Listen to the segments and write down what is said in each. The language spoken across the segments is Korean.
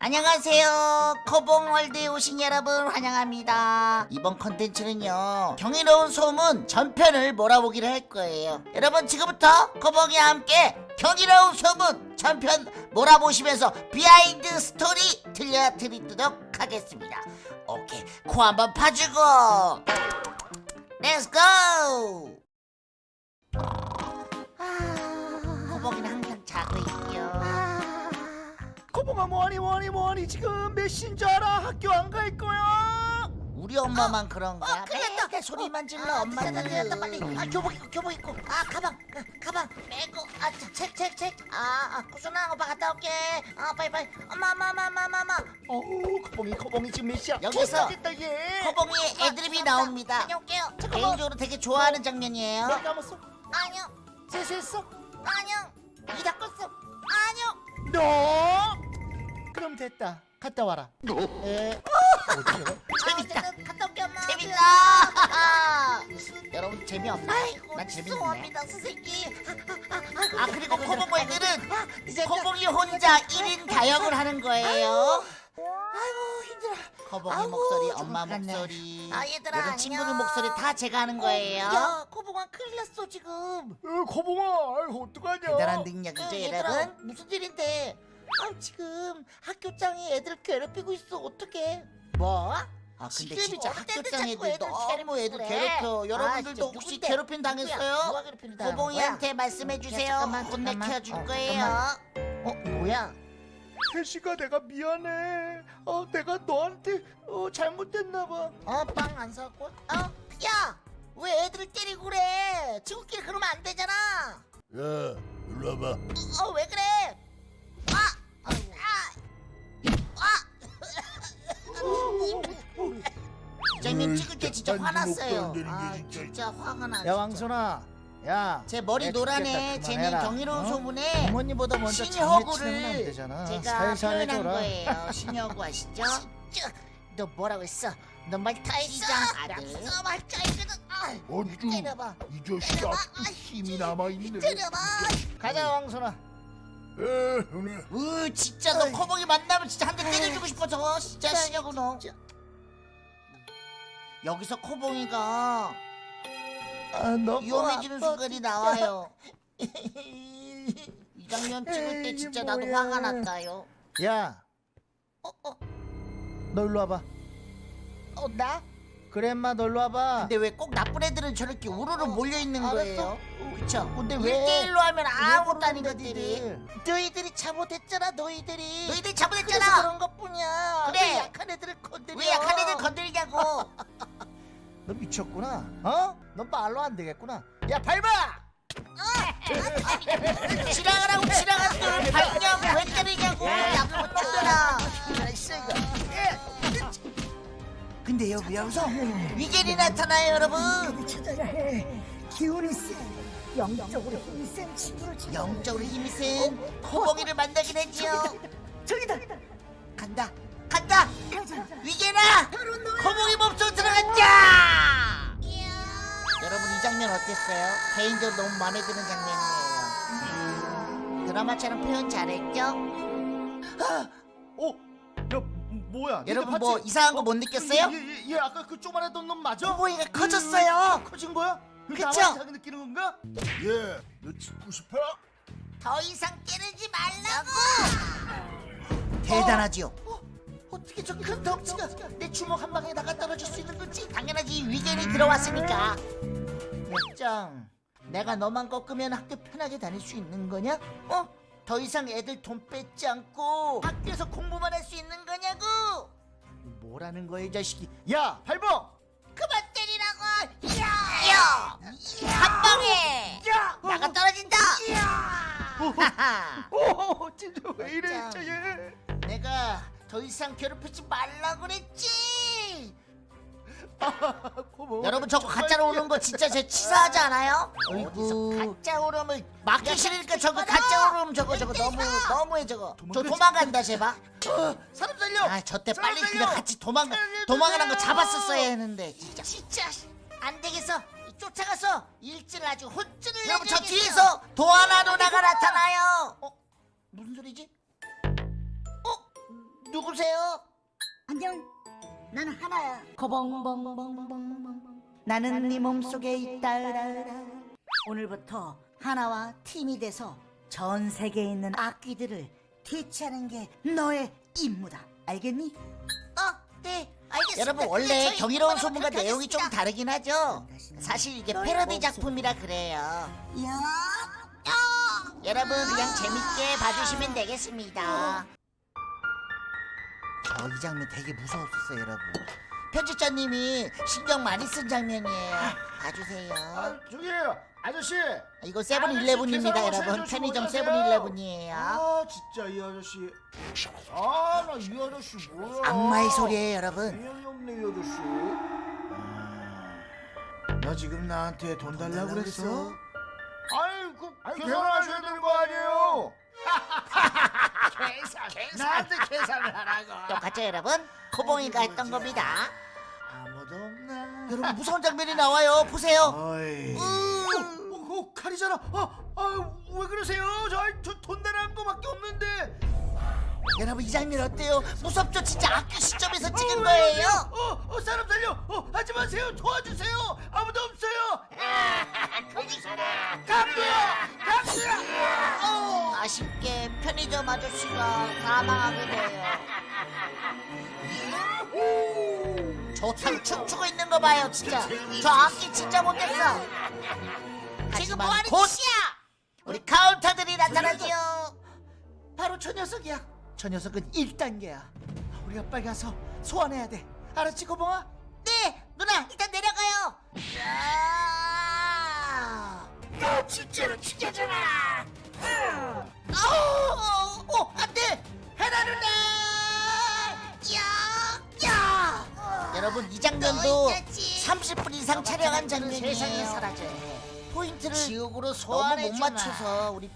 안녕하세요. 커봉월드에 오신 여러분 환영합니다. 이번 컨텐츠는요. 경이로운 소문 전편을 몰아보기를 할 거예요. 여러분 지금부터 커봉이와 함께 경이로운 소문 전편 몰아보시면서 비하인드 스토리 들려드리도록 하겠습니다. 오케이. 코 한번 파주고. Let's go! 커봉이는 항상 자고 있죠. 코봉아 뭐하니 뭐하니 뭐하니 지금 몇 시인 줄 알아? 학교 안 갈 거야? 우리 엄마만 그런가? 어, 큰일 났다. 맨날 소리만 질러 아, 엄마는 늦었다, 늦었다, 빨리. 아, 교복 입고, 교복 입고. 아, 가방, 아, 가방 메고. 아, 책, 책, 책. 아, 아, 구순아, 오빠 갔다 올게. 아, 빨리, 빨리. 엄마, 엄마, 엄마, 엄마, 엄마. 어우 코봉이 코봉이 지금 몇 시야? 여기서. 커봉이의 애드립이 나옵니다 다녀올게요. 잠깐만. 개인적으로 되게 좋아하는 장면이에요 너 감았어? 아니요, 세수했어? 아니요. 이 닦았어. 아니요. 너? 그럼 됐다. 갔다 와라. 에. 어디요? 재밌다. 아, 갔다 올게, 엄마. 재밌다 여러분 재미없나? 아이고, 난 재밌네 죄송합니다, 선생님. 아 그리고 아, 이제 커봉이 혼자 1인 다역을 하는 거예요 아이고, 힘들어. 아이고, 목소리, 좀 엄마. 목소리 아, 얘들아, 여러. 친구들 목소리 다 제가 하는 거예요 야, 코봉아 큰일 났어, 지금. 어, 코봉아, 아이고 어떡하냐? 대단한 능력이죠 어, 여러분 무슨 일인데? 아 지금 학교장이 애들 괴롭히고 있어 어떡해 뭐? 아 근데 진짜 학교장 애들 애들 너무 애들 괴롭히고 괴롭혀 그래. 여러분들도 아, 혹시 괴롭힘? 당했어요? 고봉이한테 말씀해 주세요 잠깐만, 혼내켜 줄. 어, 거예요 어 뭐야 혜시가 내가 미안해. 어, 내가 너한테 어, 잘못됐나 봐. 어빵 안 사고 어 야 왜 애들을 때리고 그래 친구끼리 그러면 안 되잖아 야, 일로 와봐. 어왜 그래 아. 이 장면 찍을 때 진짜 화났어요 아게 진짜. 화가 나 야. 왕순아, 야. 제 머리 애 노란에 쟤는 그만해라. 경이로운 어? 소문에 부모님보다 먼저 되잖아. 제가 표현한. 거예요 신이 허구 아시죠? 너 뭐라고 했어 너말다 했어 시장 아들. 나 말자 이거는 아 때려봐 이 자식. 아직도 아, 힘이 남아 있네. 가자 왕순아. 으 진짜 너. 커봉이 만나면 진짜 한 대 때려주고 싶어서 진짜 신여구 너 진짜. 여기서 커봉이가 아, 너 위험해지는 순간이 나와요 이 장면 찍을 때 진짜 나도 뭐야. 화가 났다요 야, 어, 어, 너 일로 와봐. 어, 나? 너 일로 와봐. 근데 왜 꼭 나쁜 애들은 저렇게 우르르 어, 몰려있는 알았어. 거예요? 그쵸? 근데 일 왜? 1대1로 하면 왜 아무것도 아닌 것들이? 너희들이 잘못했잖아 너희들이 너희들 그래서 잘못했잖아 그런 것뿐이야 그래. 왜 약한 애들을 건드려 왜 약한 애들 건드리냐고 너 미쳤구나. 어? 너 말로 안 되겠구나. 야, 밟아! 지나가라고 걸 밟냐고 왜 때리냐고 나쁜 놈들아 근데 여기 여기서 위겔이 나타나요 여러분 찾아야 해. 기운이 세. 영적으로 힘이 센 친구를 찾아. 영적으로 힘이 센 코봉이를 만나긴 했지요 저기다. 간다 간다. 위겔아 코봉이 몸속 들어갔자 여러분 이 장면 어땠어요? 개인적으로 너무 마음에 드는 장면이에요 드라마처럼 표현 잘했죠? 어? 야, 뭐야? 여러분 뭐? 이상한 거 못 느꼈어요? 얘, 얘, 얘 아까 그 조만했던 놈 맞아? 코봉이가 커졌어요 커진 거야? 그쵸? 나만 느끼는 건가? 얘, 너 죽고 싶어? 더 이상 때리지 말라고 대단하지요 어, 어 떻게 저 큰 덩치가 내 주먹 한 방에 나가 떨어질 수 있는 거지 당연하지 위겐이 들어왔으니까 맥장 내가 너만 꺾으면 학교 편하게 다닐 수 있는 거냐? 어? 더 이상 애들 돈 뺏지 않고 학교에서 공부만 할 수 있는 거냐고 뭐라는 거야, 이 자식이? 야, 밟어! 그만 때리라고 야! 야! 한 방에 야! 나가 떨어진다 하하 오, 진짜 왜 이래. 진짜 얘. 내가 더 이상 괴롭히지 말라고 그랬지. 여러분 저거 가짜로 오는 거 진짜 제 치사하지 않아요? 어디서 가짜 오름을 맞기 싫으니까 저거 가짜 오름 저거 저거 너무 너무해 저거 저 도망간다 제발 사람 살려! 아 저 때 빨리 살려! 그냥 같이 도망가 살려주세요! 도망가는 거 잡았었어야 했는데 진짜 진짜 안 되겠어 쫓아가서 일진을 아주 혼쭐을 여러분 저. 뒤에서 도하나 누나가 나타나요 어? 무슨 소리지? 어? 누구세요? 안녕. 나는 하나야. 거벙벙벙벙벙 나는 네 몸속에 있다. 오늘부터 하나와 팀이 돼서 전 세계에 있는 악귀들을 퇴치하는 게 너의 임무다. 알겠니? 어 네 알겠습니다. 여러분, 원래 경이로운 소문과 내용이 좀 하겠습니다. 다르긴 하죠? 사실 이게 패러디 작품이라 그래요. 여러분 그냥 재밌게 봐주시면 되겠습니다 저 이 장면 되게 무서웠었어요 여러분. 편집자님이 신경 많이 쓴 장면이에요. 봐주세요. 아 저기 아저씨. 이거 세븐일레븐입니다 여러분. 편의점. 세븐일레븐이에요. 아 진짜 이 아저씨. 아 나 이 아저씨 뭐야? 악마의 소리예요 여러분. 미연이 없네 이 아저씨. 아, 너 지금 나한테 돈 달라고 그랬어? 아니 그 계산하셔야 되는 거 아니에요 계산 계산. 나한테 계산을 하라고. 똑같죠 여러분? 코봉이가 했던 겁니다. 아무도 없나? 여러분 무서운 장면이 나와요. 보세요. 어이. 음. 어, 어, 칼이잖아. 아, 아, 왜 그러세요? 저, 저돈 달라는 거밖에 없는데 여러분 이 장면 어때요? 무섭죠? 진짜 악기 시점에서 찍은 어, 거예요? 어, 어, 사람 살려! 어, 하지 마세요! 도와주세요! 아무도 없어요! 강도야 강도야 어, 아쉽게 편의점 아저씨가 사망하게 돼요. 저참 춤추고 있는 거 봐요 진짜. 저 악기 진짜 못했어. 지금 뭐 하는 짓이야? 우리 카운터들이 나타나지요. 바로 저 녀석이야 저 녀석은 1단계야. 우리가 빨리 가서 소환해야 돼. 알았지 고봉아? 네 누나 일단 내려가요. 야! 진짜로 죽여줘라 아우 어 안돼! 해라 누나 야 야! 여러분 이 장면도 30분 이상 촬영한 장면이 세상에 사라져요 포인트를 지옥으로 너무 소환해 못 맞춰서 우리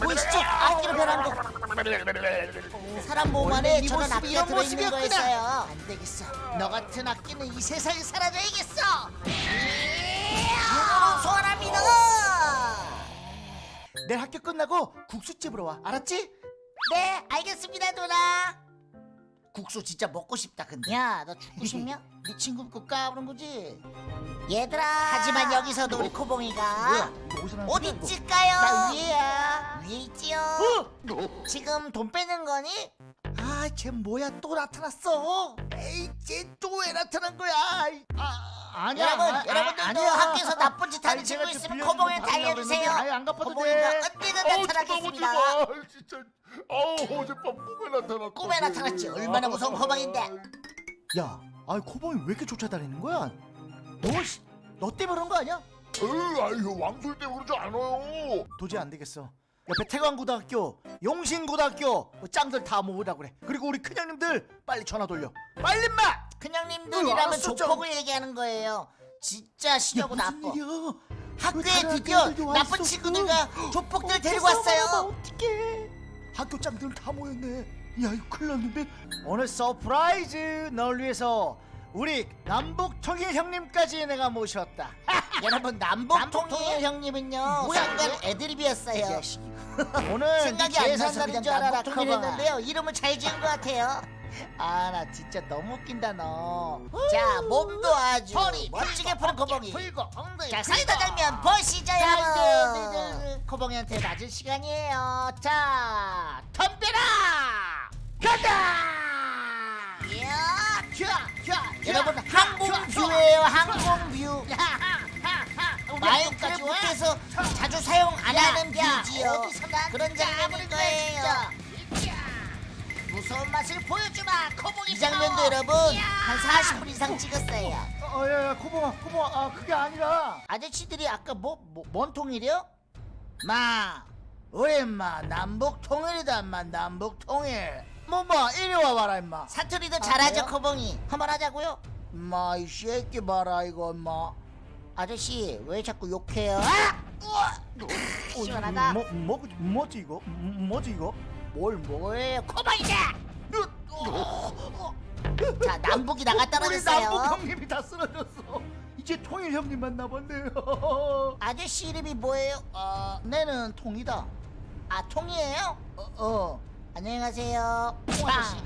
보이시죠? 악기로 변한 거 사람 몸 안에 네 저런 악기가 들어있는 모습이었구나. 거였어요. 안 되겠어. 너 같은 악기는 이 세상에 사라져야겠어. 눈으로 소환합니다. 내일 학교 끝나고 국수집으로 와. 알았지? 네 알겠습니다 누나 국수 진짜 먹고 싶다 근데 야 너 죽고 싶냐? 네 친구 그 까부는 거지 얘들아 하지만 여기서도 우리 코봉이가 어디서 나는 어디 이거? 있을까요? 나 위에야. 위에 있지요 어? 지금 돈 빼는 거니? 아, 쟤 뭐야 또 나타났어? 에이, 쟤 또 왜 나타난 거야? 아, 아니야. 여러분 아, 여러분들도 아니야. 학교에서 나쁜 짓 하는 친구 있으면 알려주세요 그랬는데, 아이, 안 갚아도 코봉이가 돼. 언제든 나타나겠습니다 아, 진짜. 아우 어젯밤 꿈에 나타났다. 꿈에 나타났지 얼마나 무서운 코봉인데 야, 아이 코봉이 왜 이렇게 쫓아다니는 거야? 너, 씨, 너 때문에 그런 거 아니야? 에이, 아유 왕술 때문에 그러지 않아요. 도저히 안 되겠어. 옆에 태광고등학교, 용신고등학교 뭐 짱들 다 모으라 그래. 그리고 우리 큰형님들 빨리 전화 돌려. 빨리 마. 응, 큰형님들이라면 알았어, 조폭을 얘기하는 거예요 진짜 시려고 나빠 일이야? 학교에 드디어 나쁜? 친구들과 조폭들 데리고 왔어요 어떡해. 학교 짱들 다 모였네. 야, 이거 큰일 났는데. 오늘 surprise 널 위해서 우리 남북통일 형님까지 내가 모셨다. 여러분 남북통일 형님은요 뭐야, 이거? 애드립이었어요 오늘 생각이 네안 날인 그냥 줄 알아라, 커봉. 했는데요 이름을 잘 지은 것 같아요 아, 나 진짜 너무 웃긴다 너. 자 몸도 아주 허리 멋지게 푸는 풀고 엉덩이 자. 사이다 장면 보시죠 자, 여러분 이제, 이제, 이제. 커봉이한테 맞을 시간이에요 자 덤벼라 간다 야, 자, 자, 여러분 자, 항공뷰예요 항공뷰 하. 마인크래프트에서 자주 사용 안 하는 야, 어디서 나한테 그런 그래, 거예요. 무서운 맛을 보여주마 코봉이 이 장면도 여러분 한 40분 이상 찍었어요 어, 야, 야, 코봉아, 코봉아, 아, 그게 아니라. 아저씨들이 아까 뭐, 뭐, 뭔 통일이요? 마, 우리 인마 남북 통일이다, 인마 남북 통일. 뭐, 뭐, 이리 와봐라, 인마. 사투리도 잘하죠 그래요? 커봉이 한번 하자고요 인마, 이 새끼 봐라, 이거, 인마. 아저씨 왜 자꾸 욕해요? 아! 우와! 시원하다 뭐, 뭐, 뭐지 이거? 뭐, 뭐지 이거? 뭘 뭐예요 코봉이다 자 남북이 나가 우리 떨어졌어요 남북 형님이 다 쓰러졌어. 이제 통일 형님만 남았네요. 아저씨 이름이 뭐예요? 어, 내는 통이다. 아 통이에요? 어, 어. 안녕하세요. 통 아저씨.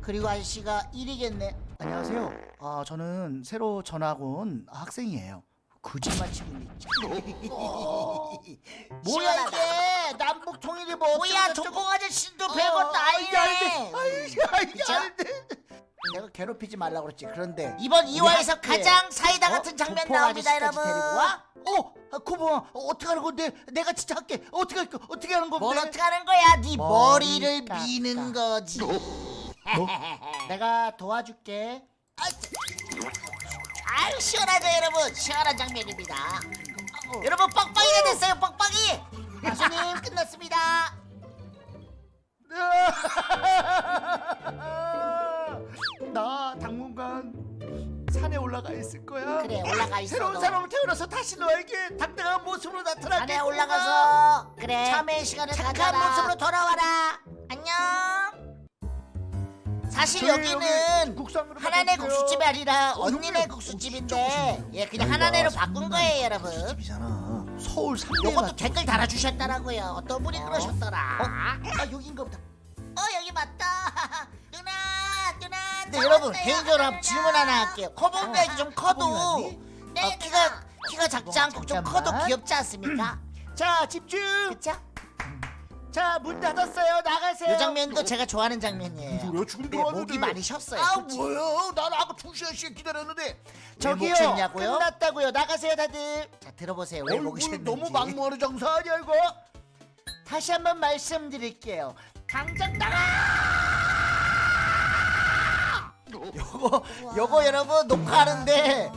그리고 아저씨가 1이겠네. 안녕하세요. 아 저는 새로 전학 온 학생이에요. 거짓말 치고 있네. 뭐야 뭐야 이게 남북 통일이 뭐 뭐야. 동공 아저씨도 어, 별것도 돼. 아니네. 내가 괴롭히지 말라고 그랬지. 그런데 이번 우리 2화에서 학교에 가장 사이다 어? 같은 장면 나옵니다 여러분. 어, 아, 어, 어떻게 하는 건데? 내가 진짜 할게. 어떻게 할 거? 어떻게 하는 건데? 뭘 어떻게 하는 거야? 네 머리 머리를. 미는 거지. 내가 도와줄게. 아유 시원하죠 여러분? 시원한 장면입니다. 여러분 뻑뻑이가 됐어요 뻑뻑이! 가수님 끝났습니다. 나 당분간 산에 올라가 있을 거야. 그래 올라가 있어 새로운 너. 사람을 태어나서 다시 너에게 당당한 모습으로 나타나게. 산에 올라가서. 그래. 참의 시간을 착한 가져라. 모습으로 돌아와라. 안녕 사실 여기는 여기 하나네. 국수집이 아니라 어, 언니네. 국수집인데 예 그냥 하나네로 바꾼 거예요 여러분. 서울 요것도 댓글 달아주셨더라고요 어떤 분이 그러셨더라 어? 아, 여긴가 보다. 어 여기 맞다 누나 누나 근데 여러분 개인적으로 질문 하나 할게요. 커버가 좀 커도 커버가 네, 어, 키가 키가 작지 않고 좀. 커도 귀엽지 않습니까? 자 집중. 그쵸? 자 문 닫았어요. 나가세요. 이 장면도 제가 좋아하는 장면이에요. 뭐야, 지금 근데 들어왔는데. 목이 많이 쉬었어요. 아 솔직히. 뭐야? 난 아까 두 시간씩 기다렸는데. 저기요. 목? 끝났다고요. 나가세요 다들. 자 들어보세요. 왜 목이 뭐, 쉬었는지. 너무 막무하는 장사 아니야 이거? 다시 한번 말씀드릴게요. 당장 나가. 요거 요거 여러분 녹화하는데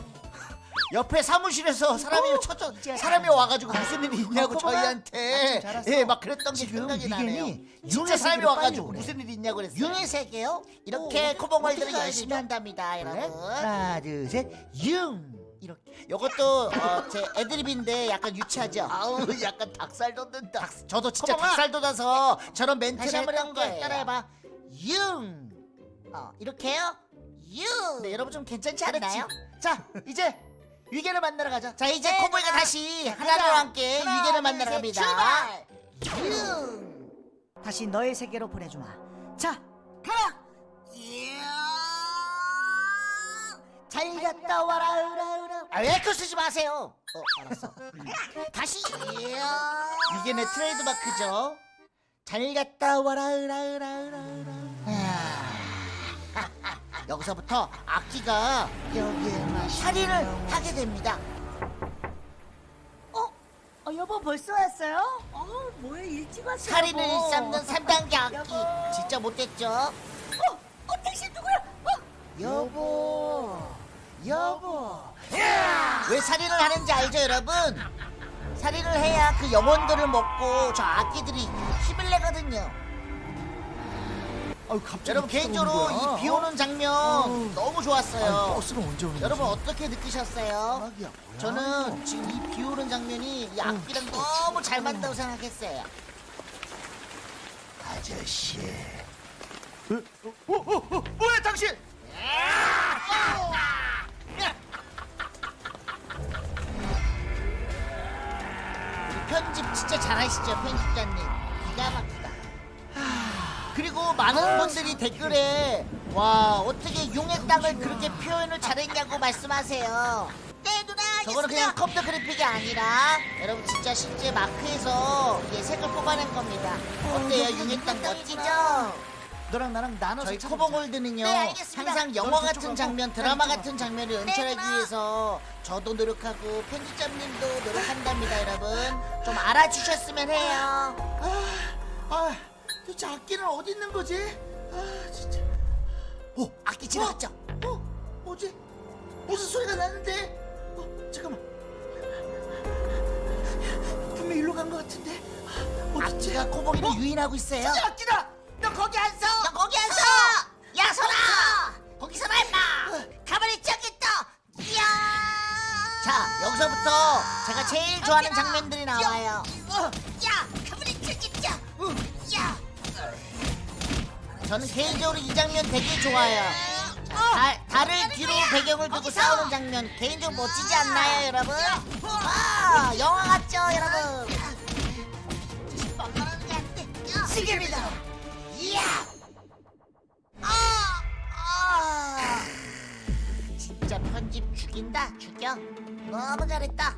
옆에 사무실에서 사람이 쳐져 사람이 와가지고 무슨 일이 있냐고 어, 커버가? 저희한테 아. 예막 그랬던 게 생각이 나네요. 진짜 사람이 와가지고. 무슨 일이 있냐고 그랬어요. 융의 세계요? 이렇게 오, 코봉월들은 어떻게 열심히? 한답니다, 여러분. 하나 둘 셋. 융. 이렇게 요것도 어, 제 애드립인데 약간 유치하죠. 아우 약간 닭살 돋는다. 닭- 저도 진짜 커버가. 닭살 돋아서 저런 멘트를 한번. 거예요. 따라해봐. 융. 어 이렇게요? 융 네, 여러분 좀 괜찮지. 않나요? 자 이제 위겐을 만나러 가자. 자 이제 네, 커봉이가 누나. 다시 자, 하나로 가자. 함께 하나, 위겐을 둘, 만나러 셋, 갑니다. 출발! 융 다시 너의 세계로 보내주마. 자, 가라 잘 갔다 와라 으라 으라 아 에코 쓰지 마세요 어 알았어 음. 다시 이게 내 트레이드 마크죠. 잘 갔다 와라 으라 으라 으라 으라. 아. 여기서부터 악기가 여기에만 살인을 하게 됩니다. 어 여보 벌써 왔어요? 어 뭐야 일찍 왔어. 살인을 여보. 일삼는 3단계 악기. 여보. 진짜 못됐죠? 어, 어 당신 누구야? 어, 여보, 여보. 왜 살인을 하는지 알죠, 여러분? 살인을 해야 그 영혼들을 먹고 저 악기들이 힘을 내거든요. 아유 갑자기 여러분 개인적으로. 이 비 오는 장면 너무 좋았어요. 아유, 버스는 언제 오는 여러분? 어떻게 느끼셨어요? 뭐야. 저는 지금 이 비 오는 장면이 이 악기랑 너무 잘 맞다고 생각했어요. 아저씨. 어, 어, 어, 어, 뭐야 당신? 편집 진짜 잘하시죠, 편집자님. 기가 막히다. 그리고 많은 분들이 댓글에 와 어떻게 용의 땅을 그렇게 표현을 잘했냐고 말씀하세요. 네 누나 저거는 그냥 컴퓨터 그래픽이 아니라 여러분 진짜 실제 마크에서 이게 색을 뽑아낸 겁니다. 어때요, 용의 땅 멋지죠? 너랑 나랑 나눠서 저희 찾아보자. 코봉골드는요 네. 항상 영화 넌 같은 장면 가. 드라마 난 같은 장면을 네, 연출하기 누나. 위해서 저도 노력하고 편집자님도 노력한답니다 여러분 좀 알아주셨으면 해요 아 도대체 악기는 어디 있는 거지? 아 진짜. 오 악기 지나갔죠 어 뭐지? 무슨 소리가 나는데? 어 잠깐만. 분명 일로 간 것 같은데. 아, 어딨지? 악기가 코봉이를 유인하고 있어요 진짜 악기다. 너 거기 안 서. 너 거기 안 서! 야 서라! 거기서 나 임마! 가만히 있지 않겠다! 이야! 자 여기서부터 제가 제일 좋아하는 장면들이 나와요 저는 개인적으로 이 장면 되게 좋아요 다, 달을 뒤로 배경을 두고 싸우는 장면 개인적으로 멋지지 않나요 여러분? 와 영화 같죠 여러분? 지금이다. 이야! 아! 아! 진짜 편집 죽인다 죽여 너무 잘했다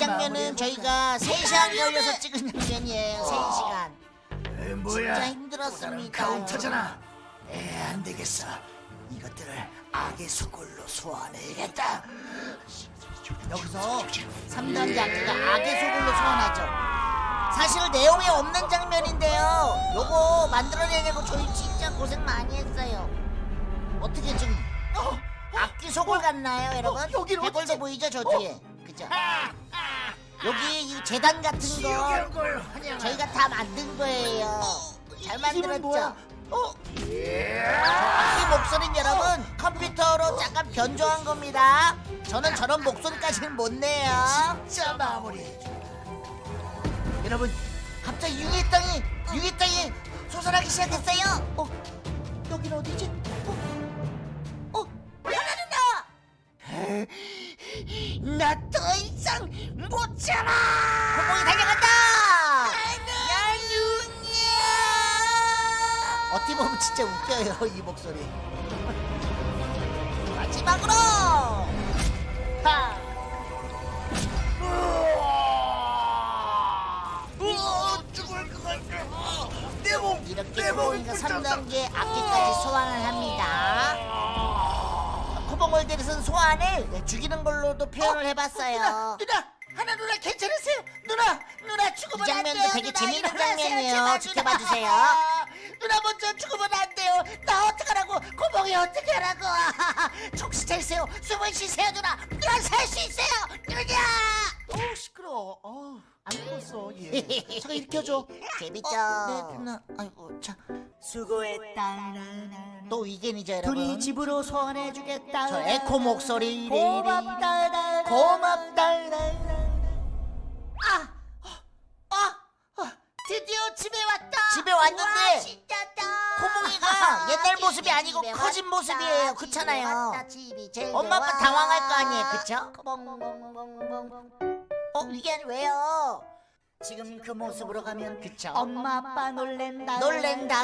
장면은? 저희가 3시간 걸려서 찍은 장면이에요 3시간 에, 뭐야? 진짜 힘들었습니다 카운터잖아. 에, 안 되겠어. 이것들을 악의 수골로 소환해야겠다. 여기서 3단 장기가 악의 소굴로 소환하죠 사실 내용이 없는 장면인데요 요거 만들어내려고 저희 진짜 고생 많이 했어요 어떻게 좀 악기 소굴 같나요 여러분? 어, 여기는 해골도 어디지? 보이죠 저 뒤에 그죠? 여기 이 재단 같은 거. 저희가 다 만든 거예요 잘? 만들었죠? 어? 이 목소리는 여러분 컴퓨터로 잠깐 변조한 겁니다 저는 저런 목소리까지는 못 내요 진짜 마무리. 여러분 갑자기 유리 땅이 유리 땅이 솟아나기 시작했어요 어? 여긴 어디지? 어? 어? 하나 누나! 나 더 이상 못 참아! 고봉이 달려간다! 야 누냐! 어떻게 보면 진짜 웃겨요 이 목소리 마지막으로! 하! 이렇게 불탔다. 3단계 악기까지 소환을 합니다. 코봉월드에서는 소환을 네, 죽이는 걸로도 표현을 해봤어요. 누나, 하나 누나 괜찮으세요? 누나, 누나 이 죽으면 안 장면도 돼요. 되게 누나, 재밌는 일어나세요. 장면이에요. 지켜봐. 주세요. 누나 먼저 죽으면 안 돼요. 나 어떡하라고? 고봉이 어떻게 하라고? 정신 차리세요. 숨을 쉬세요, 누나. 누나 살 수 있어요. 누나. 어우 시끄러. 어, 안 죽었어. 얘. 잠깐 일으켜줘. 재밌죠? 네, 누나. 아이고, 자. 수고했다. 또 위겐이죠, 여러분. 집으로 소환해주겠다. 저 에코 목소리. 고맙다. 고맙다. 아, 어, 드디어 집에 왔다. 집에 왔는데. 코봉이가 옛날 모습이 아니고 커진. 모습이에요. 그렇잖아요. 엄마 아빠. 당황할 거 아니에요, 그쵸? 어, 이게 왜요? 지금 그 모습으로 가면 그쵸? 엄마 아빠 놀랜다. 놀랜다.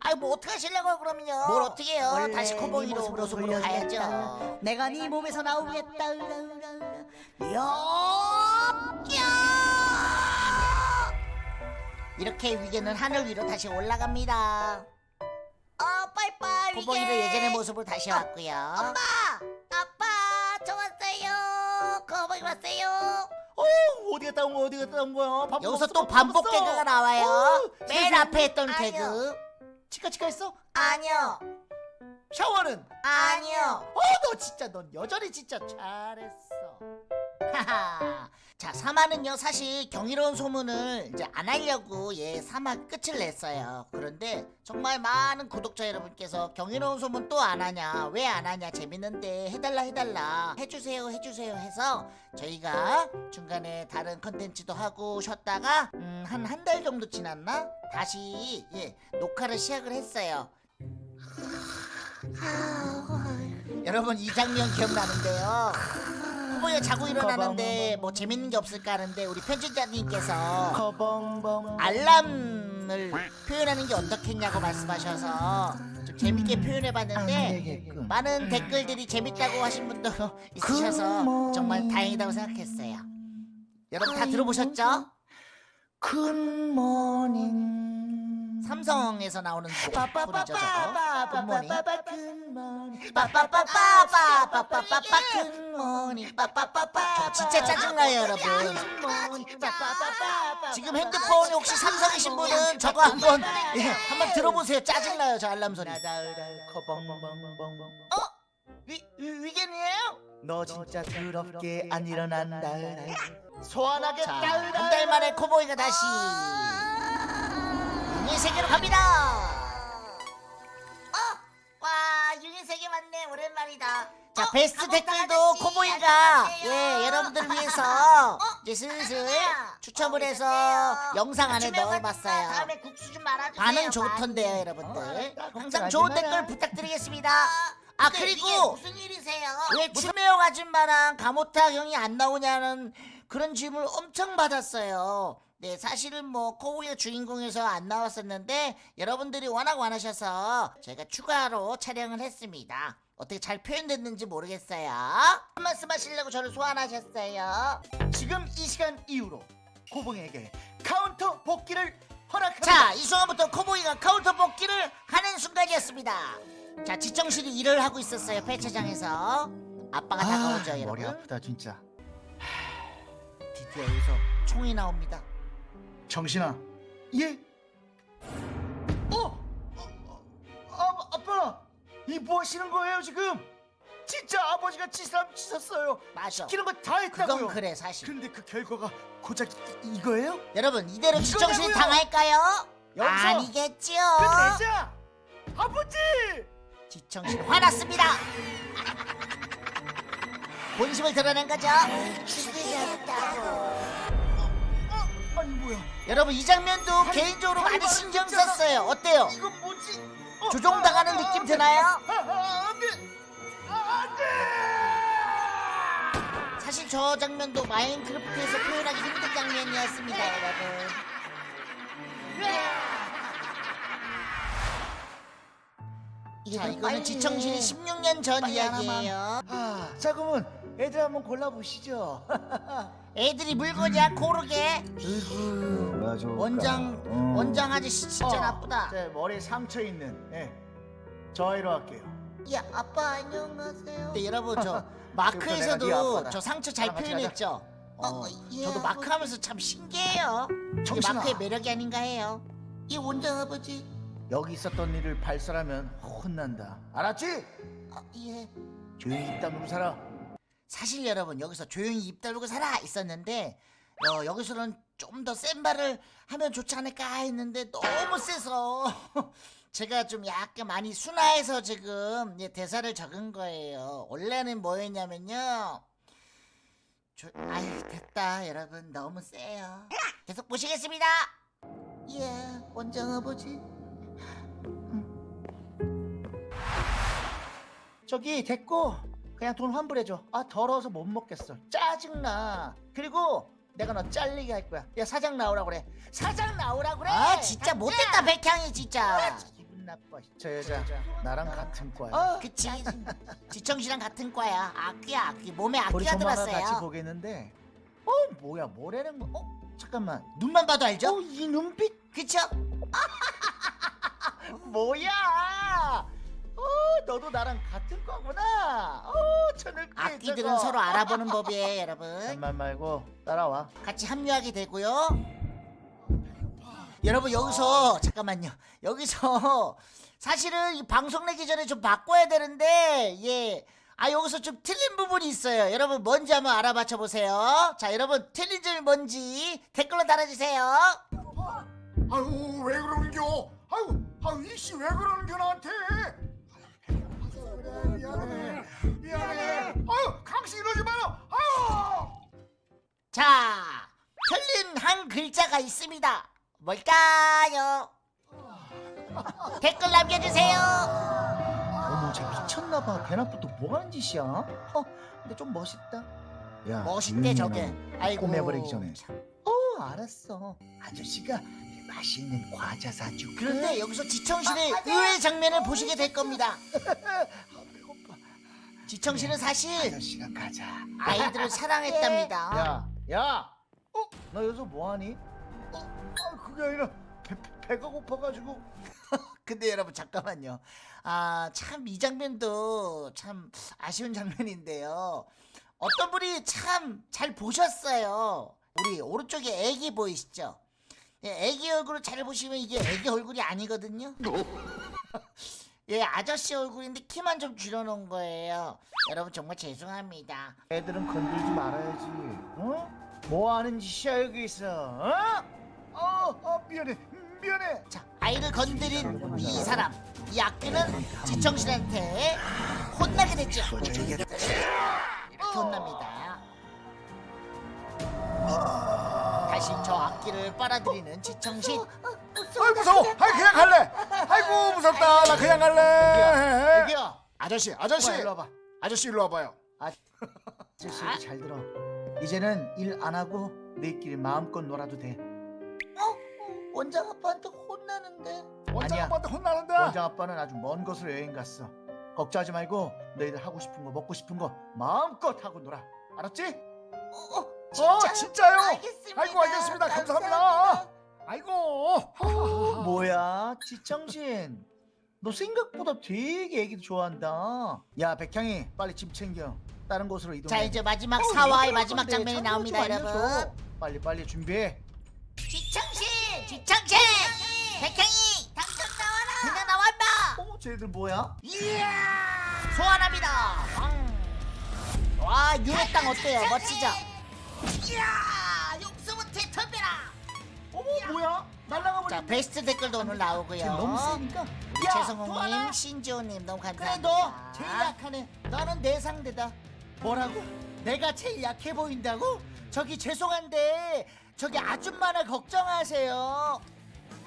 아이 뭐 어떻게 하시려고요 그러면요? 뭘 어떻게 해요? 다시 네 코봉이로 모습으로 모습으로 가야죠. 내가 네 몸에서 나오겠다. 이렇게 위계는 하늘 위로 다시 올라갑니다. 어, 빠이빠이. 위계. 예전의 모습으로 다시 왔고요. 엄마, 아빠, 저 왔어요. 거북이 왔어요. 어, 어디 갔다 온 거야? 어디 갔다 온 거야? 밥 여기서 또밥 반복. 개그가 나와요. 어, 맨 세상. 앞에 했던 아니요. 개그. 치카 치카 했어? 아니요, 샤워는? 아니요. 어, 너 진짜 넌 여전히 진짜 잘했어. 자, 사마는요, 사실 경이로운 소문을 이제 안 하려고 예, 사마 끝을 냈어요. 그런데 정말 많은 구독자 여러분께서 경이로운 소문 또 안 하냐, 왜 안 하냐, 재밌는데 해달라, 해달라, 해주세요, 해주세요 해서 저희가 중간에 다른 컨텐츠도 하고 쉬었다가, 음, 한 한 달 정도 지났나? 다시, 예, 녹화를 시작을 했어요. 여러분, 이 장면 기억나는데요. 후보에 자고 일어나는데 뭐 재밌는 게 없을까 하는데 우리 편집자님께서. 알람을 표현하는 게 어떻겠냐고 말씀하셔서 좀 재밌게 표현해봤는데 되겠군. 많은 댓글들이 재밌다고 하신 분도 있으셔서 정말 다행이라고 생각했어요. 여러분 다 들어보셨죠? 굿모닝. 삼성에서 나오는 뿌리죠 저거 굿모닝 저 진짜 짜증나요 여러분 지금 핸드폰 혹시 삼성이신 분은 저거 한번 예, 한번 들어보세요 짜증나요 저 알람 소리 어? 위, 위겐이에요? 너 진짜 더럽게 안 일어난다 소환하겠다 한 달 만에 코보이가 다시 이 세계로 갑니다 와, 유닛 세계 많네. 오랜만이다. 자 어, 베스트 댓글도 커봉이가. 예 여러분들 위해서 어? 이제 슬슬. 추첨을 어, 해서 안녕하세요. 영상 안에 넣어봤어요. 다음에 국수 좀 말아주세요. 반응 좋던데요. 여러분들 알았다. 항상 좋은. 댓글 부탁드리겠습니다 아 근데 그리고 무슨 일이세요? 왜 추매옥 아줌마랑 가모탁 형이 안 나오냐는 그런 질문을 엄청 받았어요. 네, 사실은 뭐 코우의 주인공에서 안 나왔었는데 여러분들이 워낙 원하셔서 제가 추가로 촬영을 했습니다. 어떻게 잘 표현됐는지 모르겠어요. 한 말씀 하시려고 저를 소환하셨어요. 지금 이 시간 이후로 커봉에게 카운터 복귀를 허락합니다. 자, 이 순간부터 커봉이가 카운터 복귀를 하는 순간이었습니다. 자, 지청신이 일을 하고 있었어요. 폐차장에서. 아빠가 다가오죠, 여러분. 머리 아프다 진짜. 드디어 여기서 총이 나옵니다. 청신아. 예? 어? 어, 아, 아빠, 이뭐 하시는 거예요 지금? 진짜 아버지가 치사람 치셨어요. 맞아. 시키는 거 다 했다고요. 그건 그래 사실. 근데 그 결과가 고작 이, 이거예요? 여러분 이대로 이거냐고요? 당할까요? 여기서 아니겠죠. 끝내자. 아버지. 지청실 화났습니다. 본심을 드러낸 거죠. 아니 뭐야? 여러분 이 장면도 개인적으로 많이 신경 썼어요. 어때요? 이거 뭐지? 어, 조종당하는 느낌 드나요? 아, 아, 안 돼. 아, 안 돼. 사실 저 장면도 마인크래프트에서 표현하기 힘든 장면이었습니다, 여러분. 자, 이거는 지청실이 16년 전 이야기예요. 아, 자 그러면 애들 한번 골라보시죠. 애들이 물건이야 고르게. 원장 어. 원장 아저씨 진짜 어, 나쁘다. 제 머리에 상처 있는 예. 저 아이로 할게요. 야 아빠 안녕하세요. 근데 여러분 저네 마크에서도. 저 상처 잘 같이 표현했죠. 어, 어, 예, 저도 마크 아버지. 하면서 참 신기해요. 이게. 마크의 매력이 아닌가 해요. 이 원장 아버지. 여기 있었던 일을 발설하면 혼난다. 알았지? 아, 예. 조용히 입 다물고 살아. 사실 여러분 여기서 조용히 입 다물고 살아 있었는데 어, 여기서는 좀 더센 말을 하면 좋지 않을까 했는데 너무 세서 제가 좀 약간 많이 순화해서 지금 예, 대사를 적은 거예요. 원래는 뭐였냐면요. 조... 아이 됐다 여러분 너무 세요. 계속 보시겠습니다. 예. 원장 아버지. 저기 됐고 그냥 돈 환불해줘. 아 더러워서 못 먹겠어. 짜증나. 그리고 내가 너 잘리게 할 거야. 야 사장 나오라 그래. 사장 나오라 그래. 아 진짜 못됐다 백향이 진짜. 기분 나빠. 저 여자 나랑 같은 거야. 어, 그치 지청씨랑 같은 과야 악귀야 악귀 몸에 악귀가 조만간 같이 들었어요 보겠는데. 어 뭐야 뭐라는 거? 어 잠깐만. 눈만 봐도 알죠? 어 이 눈빛 그쵸? 뭐야? 어 너도 나랑 같은 거구나. 어저 늙기 악귀들은 저거. 서로 알아보는 법이에요 여러분 잠만 말고 따라와. 같이 합류하게 되고요 여러분 여기서 잠깐만요 여기서 사실은 이 방송 내기 전에 좀 바꿔야 되는데 예. 아 여기서 좀 틀린 부분이 있어요 여러분 뭔지 한번 알아맞혀 보세요 자 여러분 틀린 점이 뭔지 댓글로 달아주세요 아유 왜 그러는겨? 아유 아유 이씨 왜 그러는겨 나한테? 자 틀린 한 글자가 있습니다. 뭘까요? 댓글 남겨주세요. 어머 쟤 미쳤나봐. 대낮부터 뭐 하는 짓이야? 어 근데 좀 멋있다. 야 멋있대 저게. 아이고 꼬매버리기 전에. 참. 어 알았어. 아저씨가 맛있는 과자 사줄게 그런데 여기서 지청실의 의외의 장면을 보시게 될 겁니다. 배고파. 지청실은 사실 아저씨가 가자. 아이들을 사랑했답니다. 야 야 어? 너 여기서 뭐하니? 어? 아 그게 아니라 배, 배- 배가 고파가지고 근데 여러분 잠깐만요. 아 참 이 장면도 참 아쉬운 장면인데요. 어떤 분이 참 잘 보셨어요. 우리 오른쪽에 애기 보이시죠? 예, 애기 얼굴을 잘 보시면 이게 애기 얼굴이 아니거든요. 예, 아저씨 얼굴인데 키만 좀 줄여놓은 거예요. 여러분 정말 죄송합니다. 애들은 건들지 말아야지 어? 뭐 하는 짓이야 여기서 어? 어, 어 미안해 미안해 자, 아이를 건드린 이 사람, 이 악귀는 지청실한테 혼나게 됐죠. 이렇게 혼납니다. 다시 저 악기를 빨아들이는 지청신. 아이 무서워. 아이 그냥 갈래. 아이고 무섭다. 나 그냥 갈래. 여기야. 아저씨 아저씨. 일로 와봐. 아저씨 일로 와봐요. 아저씨 얘기 잘 들어. 이제는 일 안 하고 너희끼리 마음껏 놀아도 돼. 원장 아빠한테 혼나는데. 원장 아니야. 아빠한테 혼나는데? 원장 아빠는 아주 먼 곳으로 여행 갔어. 걱정하지 말고 너희들 하고 싶은 거 먹고 싶은 거 마음껏 하고 놀아. 알았지? 어, 어 진짜요? 알겠습니다. 아이고 알겠습니다. 감사합니다 아이고 어, 뭐야 지청신 너 생각보다 되게 애기도 좋아한다 야 백향이 빨리 짐 챙겨 다른 곳으로 이동해 자 이제 마지막 어우, 사화의 마지막 장면이 참 나옵니다. 여러분. 빨리 빨리 준비해 지청신, 지청신, 백향이 당첨 나와라. 그냥 나와 임마. 어 쟤들 뭐야? 소환합니다. 와 유해 땅 어때요? 멋지죠? 이야. 어머 뭐야? 날라가 자 버렸네 베스트 댓글도 오늘 나오고요. 쟤 너무 세니까 야, 최성웅님, 도와라. 신지호님 너무 그래 감사합니다. 너 제일 약하네 너는 내 상대다 뭐라고? 내가 제일 약해 보인다고? 저기 죄송한데 저기 아줌마를 걱정하세요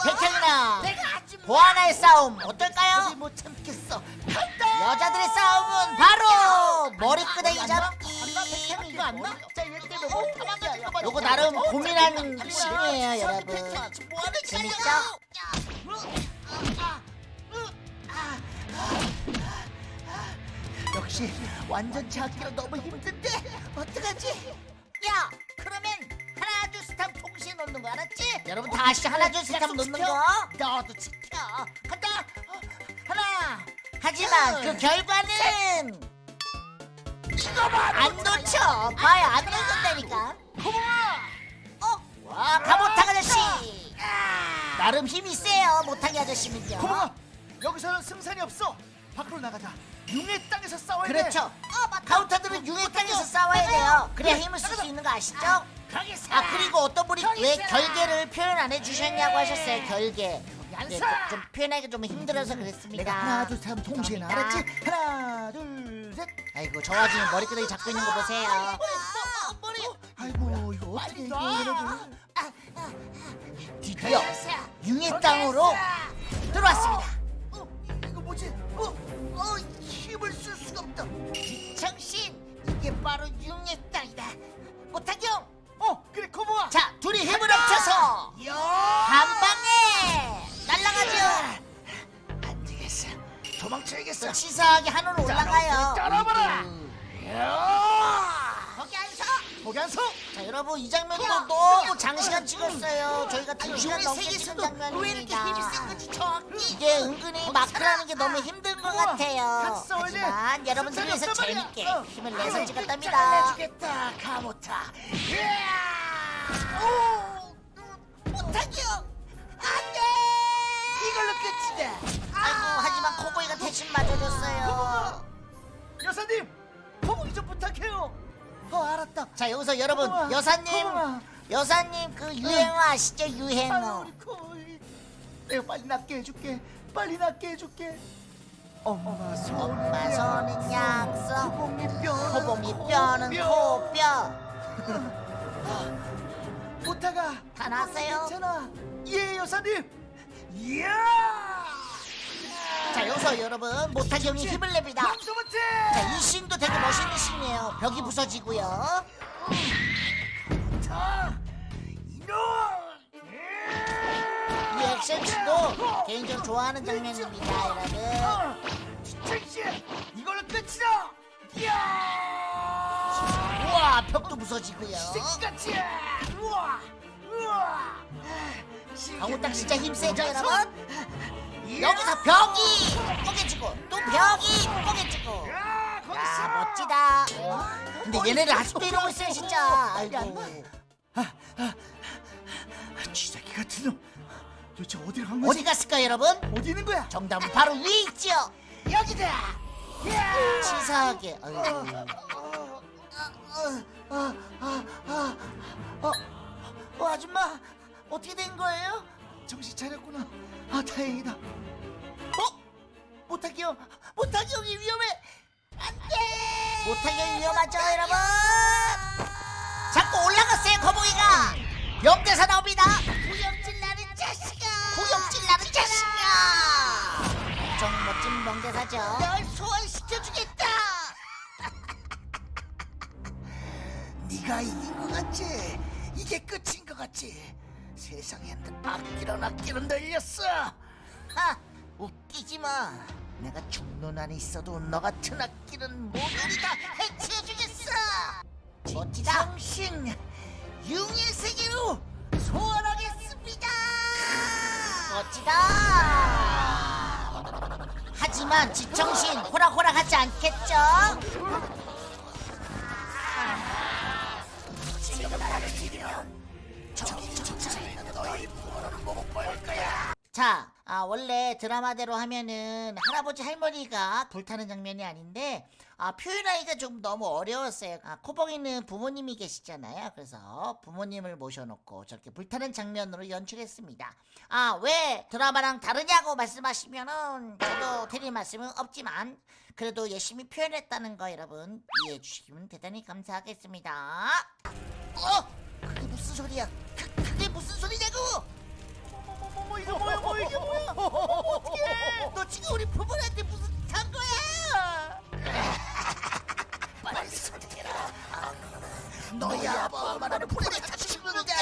아줌마 보아나의 싸움 어떨까요? 못 참겠어 여자들의 싸움은 바로 머리끄댕이 안 잡기. 뭐거 요거 나름 고민하는 씬이에요, 여러분. 재밌죠? 역시 완전 찾기로 너무 힘든데 어떡하지? 야, 그러면 하면 동시에 놓는 거 알았지? 여러분 다 아시죠? 하나 둘셋 하면 놓는 거. 너도 지켜. 간다. 하나. 하지만 그 결과는 안 놓쳐. 봐야 안 놓는다니까. 어? 와, 가모탕 아저씨. 나름 힘이 세요, 모탕이 아저씨는요. 고마워 여기서는 승산이 없어 밖으로 나가자 융의 땅에서 싸워야 돼 그렇죠. 카운터들은 융의 땅에서 싸워야 돼요. 그래야 힘을 쓸 수 있는 거 아시죠? 아 그리고 어떤 분이 왜 결계를 표현 안 해주셨냐고 하셨어요. 결계. 네, 좀 표현하기 좀 힘들어서 그랬습니다. 내가 하나 둘셋 동시에 나 알았지? 하나 둘셋 아이고 저 와중에 머리끄댕이 잡고 있는 거 보세요. 아이고 이거 어떻게 이거 여러분 드디어 융의 땅으로 들어왔습니다. 이거 뭐지? 어? 어 힘을 쓸 수가 없다 정신 이게 바로 융의 땅이다. 모탁경 어 그래 고마워 자 둘이 힘을 합쳐서 한 방에 날아가죠. 안 되겠어. 도망쳐야겠어. 치사하게 하늘로 올라가요. 따라봐라. 거 기안 안서 자 여러분 이 장면도 너무 장시간 찍었어요. 저희가 두 시간 넘게 찍은 장면입니다. 이게 은근히 마크라는 게 너무 힘든 것 같아요. 돼. 하지만 여러분들 위해서 재밌게. 어. 힘을 내서 찍었답니다. 잘내주겠다 가모타 못하기요. 안 돼. 이걸로 끝이다 아이고 하지만 코보이가 대신 맞아줬어요. 여사님 거북이 좀 부탁해요 어 알았다 자 여기서 여러분 고마워. 여사님 고마워. 여사님 그 유행어 아시죠 유행어? 우리 코이 내가 빨리 낫게 해줄게 빨리 낫게 해줄게 엄마 손은 엄마 손은 약속. 코봉이 뼈는 코봉이 뼈는 코뼈. 부탁아 다 났어요? 괜찮아 예 여사님 이야 자 여기서 여러분 못하기 형이 힘을 냅니다. 용서 못해 자, 이 씬도 되게 멋있는 씬이에요. 벽이 부서지고요. 이 액션 씬도 개인적으로 좋아하는 장면입니다, 여러분. 지청씨 이걸로 끝이다 이야 우와, 벽도 부서지고요. 같이 우와 우와 강호딱 진짜 힘세죠, 여러분? 여기서 벽이 뽀개지고 또 벽이 뽀개지고. 야, 멋지다. 근데 얘네들 아직도 이러고 있어요, 진짜. 아이고. 쥐새끼 같은 놈 도대체 어디로 간 거지? 어디 갔을까, 여러분? 어디 있는 거야? 정답은 바로 위에 있지요. 여기다 치사하게. 아이고. 아, 아, 아, 어, 어, 아줌마 어떻게 된 거예요? 정신 차렸구나. 아 다행이다. 어? 못하기 형, 못하기 형이 위험해. 못하게 위험하죠 여러분. 자꾸 올라갔어요 거북이가. 명대사 나옵니다. 구역질 나는 자식아. 구역질 나는 자식아. 엄청 멋진 명대사죠. 널 소환시켜주겠다. 네가 이긴 것 같지? 이게 끝인 것 같지? 세상엔 악기는 악기는 늘렸어. 하 웃기지 마 내가 죽는 한이 있어도 너 같은 악기는 모조리 다 해체해주겠어 멋지다 정신 융의 세계로 소환하겠습니다. 멋지다. 하지만 지청신 호락호락하지 않겠죠? 자, 아, 원래 드라마대로 하면은 할아버지 할머니가 불타는 장면이 아닌데 아, 표현하기가 좀 너무 어려웠어요. 아, 코봉이는 부모님이 계시잖아요. 그래서 부모님을 모셔놓고 저렇게 불타는 장면으로 연출했습니다. 아, 왜 드라마랑 다르냐고 말씀하시면은 저도 드릴 말씀은 없지만 그래도 열심히 표현했다는 거 여러분 이해해 주시면 대단히 감사하겠습니다. 어? 그게 무슨 소리야? 그, 그게 무슨 소리냐고? 뭐 이거 뭐야 뭐 이게 뭐야? 어떡해! 너 지금 우리 부모한테 무슨 탄 거야? 빨리 선택해라. 너희 아빠 말하는 불에 다 죽는다.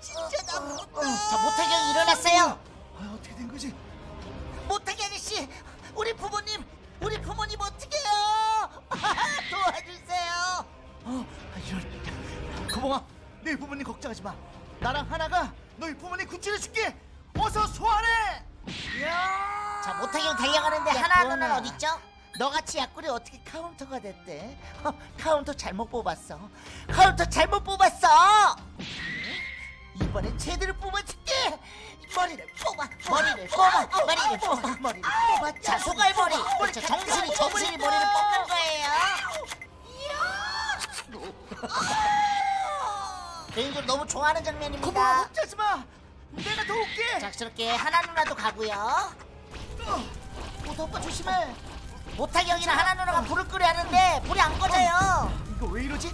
진짜 나 못. 자 모태경 일어났어요. 아, 어떻게 된 거지? 모태경 아저씨, 우리 부모님, 우리 부모님 어떡해요? 도와주세요. 어, 아, 이런. 커봉아, 너희 부모님 걱정하지 마. 나랑 하나가 너희 부모님 구출해 줄게. 어서 소환해. 야! 자 모탁 형 달려가는데 야, 하나. 어디 있죠? 너같이 약골이 어떻게 카운터가 됐대? 어, 카운터 잘못 뽑았어. 카운터 잘못 뽑았어. 이번엔 제대로 뽑아줄게. 머리를 뽑아, 머리를 뽑아, 머리를 뽑아, 머리를 뽑아. 자, 소갈머리. 그렇죠. 정수리, 정수리 머리를 뽑는 거예요. 개인적으로 너무 좋아하는 장면입니다. 걱정하지 마. 내가 도울게. 자, 저렇게 하나 누나도 가고요. 어, 오빠 조심해. 모타기 형이랑 하나 누나가 불을 끄려 하는데 불이 안 꺼져요. 이거 왜 이러지?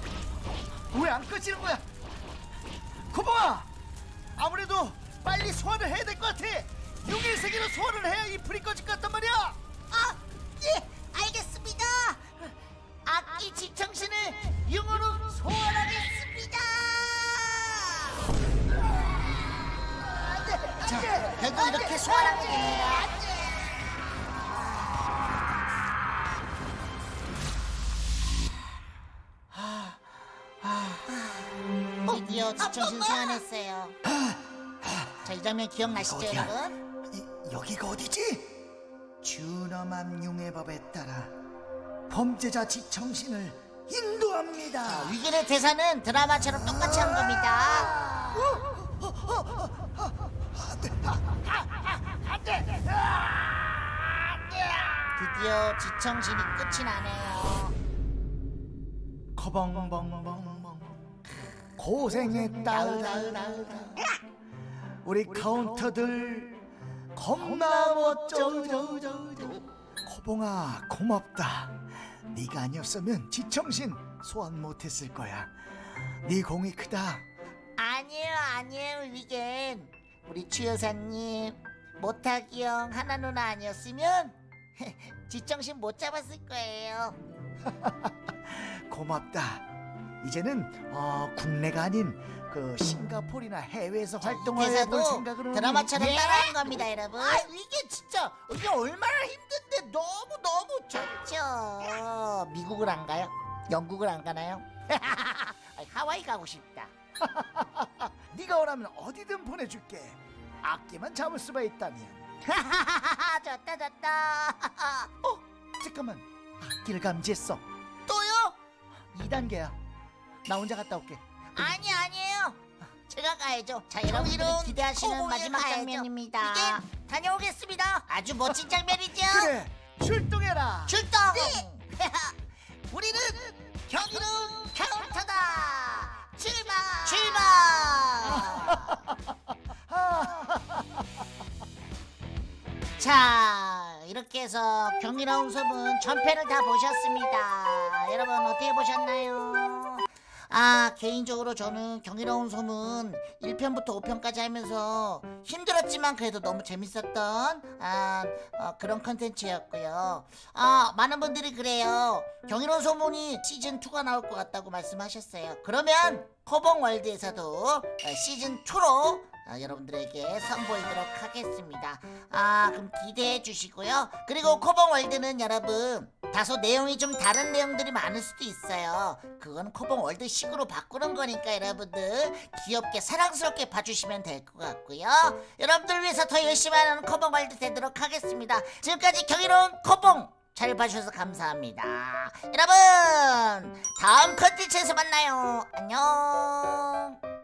왜 안 꺼지는 거야? 고봉아, 아무래도 빨리 소환을 해야 될 것 같아. 용의 세계로 소환을 해야 이 불이 꺼질 것 같단 말이야. 이 장면 기억나시죠, 어디야? 여러분? 이, 여기가 어디지? 준엄한 융의 법에 따라 범죄자 지청신을 인도합니다. 위기의 대사는 드라마처럼 똑같이 한 겁니다. 드디어 지청신이 끝이 나네요. 커벙벙벙벙 고생했다 우리 카운터들 겁나 멋져 코봉아 고맙다. 네가 아니었으면 지청신 소환 못했을 거야. 네 공이 크다. 아니에요, 아니에요, 위겐. 우리 추 여사님, 모타기 형, 하나 누나 아니었으면 지청신 못 잡았을 거예요. 고맙다. 이제는 어, 국내가 아닌 그 싱가포르나 해외에서 활동을 해볼 생각으로 드라마처럼 예? 따라한 겁니다, 여러분. 아, 이게 진짜 이게 얼마나 힘든데 너무 너무 좋죠. 미국을 안 가요? 영국을 안 가나요? 하와이 가고 싶다. 네가 원하면 어디든 보내줄게 악기만 잡을 수만 있다면 좋다 좋다. 어? 잠깐만 악기를 감지했어 또요? 2단계야 나 혼자 갔다 올게 아니 아니에요. 제가 가야죠. 자 여러분들이 기대하시는 마지막 가야죠. 장면입니다. 이게 다녀오겠습니다. 아주 멋진 장면이죠. 그래 출동해라 출동. 우리는 경이로운 카운터다. 출발. 출발. 자 이렇게 여러분들께서 경이로운 소문 전편을 다 보셨습니다. 여러분 어떻게 보셨나요? 아 개인적으로 저는 경이로운 소문 1편부터 5편까지 하면서 힘들었지만 그래도 너무 재밌었던 아, 어, 그런 컨텐츠였고요. 아 많은 분들이 그래요. 경이로운 소문이 시즌 2가 나올 것 같다고 말씀하셨어요. 그러면 커봉 월드에서도 어, 시즌 2로 아, 여러분들에게 선보이도록 하겠습니다. 아, 그럼 기대해 주시고요. 그리고 코봉 월드는 여러분 다소 내용이 좀 다른 내용들이 많을 수도 있어요. 그건 코봉 월드 식으로 바꾸는 거니까 여러분들 귀엽게 사랑스럽게 봐주시면 될 것 같고요. 여러분들 위해서 더 열심히 하는 코봉 월드 되도록 하겠습니다. 지금까지 경이로운 코봉 잘 봐주셔서 감사합니다. 여러분 다음 컨텐츠에서 만나요. 안녕.